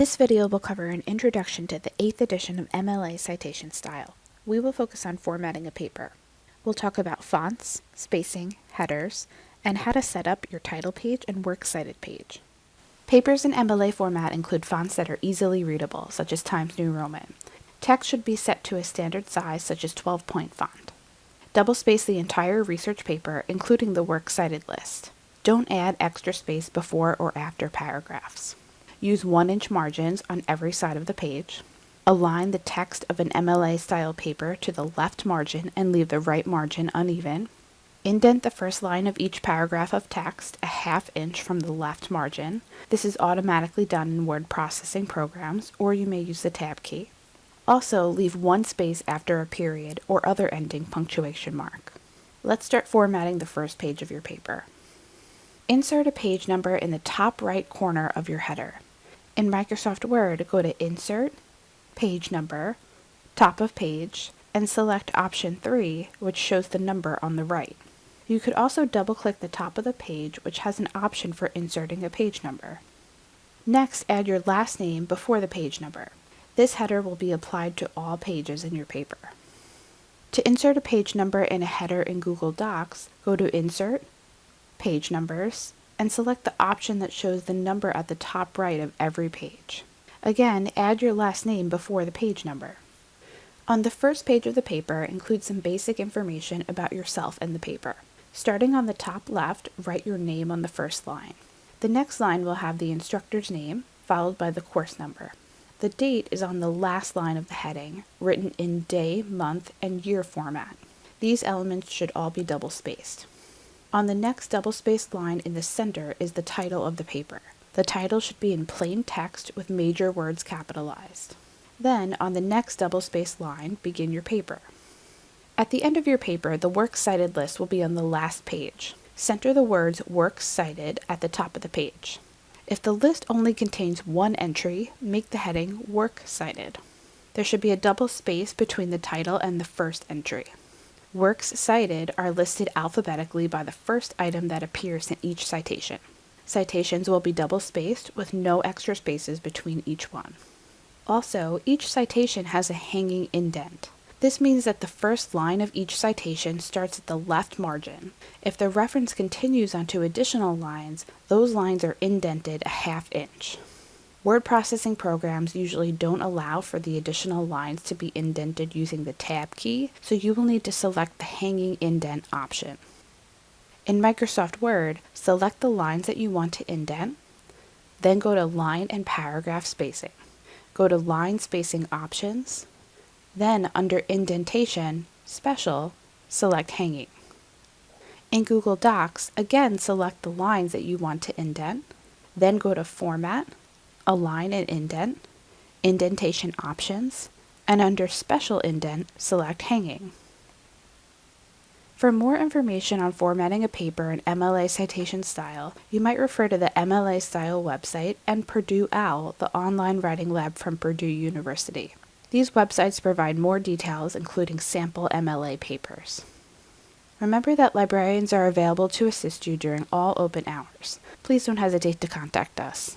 This video will cover an introduction to the 8th edition of MLA citation style. We will focus on formatting a paper. We'll talk about fonts, spacing, headers, and how to set up your title page and works cited page. Papers in MLA format include fonts that are easily readable, such as Times New Roman. Text should be set to a standard size, such as 12 point font. Double space the entire research paper, including the works cited list. Don't add extra space before or after paragraphs. Use 1 inch margins on every side of the page. Align the text of an MLA style paper to the left margin and leave the right margin uneven. Indent the first line of each paragraph of text a half inch from the left margin. This is automatically done in word processing programs, or you may use the tab key. Also, leave one space after a period or other ending punctuation mark. Let's start formatting the first page of your paper. Insert a page number in the top right corner of your header. In Microsoft Word, go to Insert, Page Number, Top of Page, and select Option 3, which shows the number on the right. You could also double-click the top of the page, which has an option for inserting a page number. Next, add your last name before the page number. This header will be applied to all pages in your paper. To insert a page number in a header in Google Docs, go to Insert, Page Numbers, and select the option that shows the number at the top right of every page. Again, add your last name before the page number. On the first page of the paper, include some basic information about yourself and the paper. Starting on the top left, write your name on the first line. The next line will have the instructor's name, followed by the course number. The date is on the last line of the heading, written in day, month, and year format. These elements should all be double spaced. On the next double-spaced line in the center is the title of the paper. The title should be in plain text with major words capitalized. Then, on the next double-spaced line, begin your paper. At the end of your paper, the works cited list will be on the last page. Center the words Works Cited at the top of the page. If the list only contains one entry, make the heading Work Cited. There should be a double space between the title and the first entry. Works cited are listed alphabetically by the first item that appears in each citation. Citations will be double spaced with no extra spaces between each one. Also, each citation has a hanging indent. This means that the first line of each citation starts at the left margin. If the reference continues onto additional lines, those lines are indented a half inch. Word processing programs usually don't allow for the additional lines to be indented using the Tab key, so you will need to select the Hanging Indent option. In Microsoft Word, select the lines that you want to indent, then go to Line and Paragraph Spacing. Go to Line Spacing Options, then under Indentation, Special, select Hanging. In Google Docs, again select the lines that you want to indent, then go to Format, Align and Indent, Indentation Options, and under Special Indent, select Hanging. For more information on formatting a paper in MLA citation style, you might refer to the MLA Style website and Purdue OWL, the online writing lab from Purdue University. These websites provide more details, including sample MLA papers. Remember that librarians are available to assist you during all open hours. Please don't hesitate to contact us.